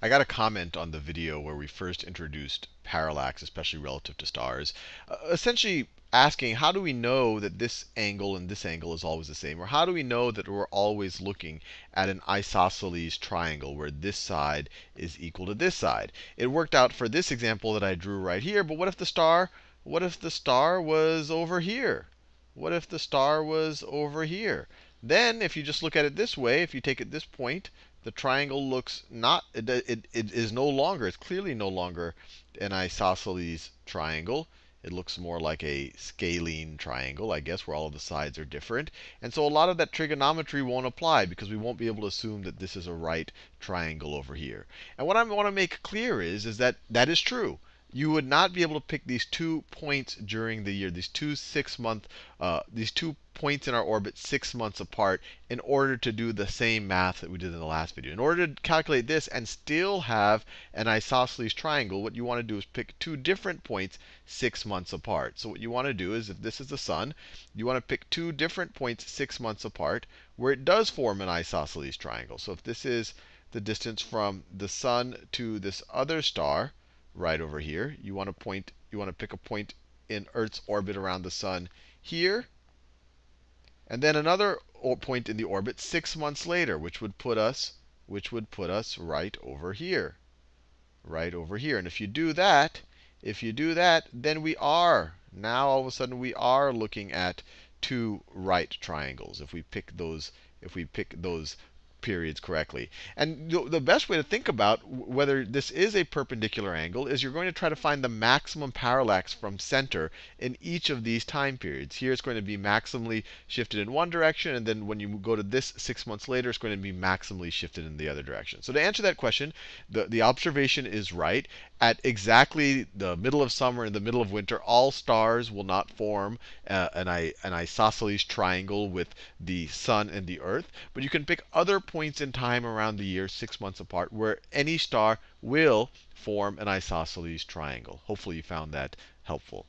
I got a comment on the video where we first introduced parallax, especially relative to stars, uh, essentially asking how do we know that this angle and this angle is always the same? Or how do we know that we're always looking at an isosceles triangle where this side is equal to this side? It worked out for this example that I drew right here, but what if the star, what if the star was over here? What if the star was over here? Then, if you just look at it this way, if you take it this point, the triangle looks not, it, it, it is no longer, it's clearly no longer an isosceles triangle. It looks more like a scalene triangle, I guess, where all of the sides are different. And so a lot of that trigonometry won't apply because we won't be able to assume that this is a right triangle over here. And what I want to make clear is, is that that is true you would not be able to pick these two points during the year, these two six month, uh, these two points in our orbit six months apart in order to do the same math that we did in the last video. In order to calculate this and still have an isosceles triangle, what you want to do is pick two different points six months apart. So what you want to do is if this is the sun, you want to pick two different points six months apart where it does form an isosceles triangle. So if this is the distance from the sun to this other star, right over here. You want to point, you want to pick a point in Earth's orbit around the sun here. And then another point in the orbit six months later, which would put us, which would put us right over here. Right over here. And if you do that, if you do that, then we are, now all of a sudden we are looking at two right triangles. If we pick those, if we pick those periods correctly. And the best way to think about whether this is a perpendicular angle is you're going to try to find the maximum parallax from center in each of these time periods. Here it's going to be maximally shifted in one direction, and then when you go to this six months later, it's going to be maximally shifted in the other direction. So to answer that question, the, the observation is right. At exactly the middle of summer and the middle of winter, all stars will not form uh, an, an isosceles triangle with the sun and the earth. But you can pick other points in time around the year, six months apart, where any star will form an isosceles triangle. Hopefully you found that helpful.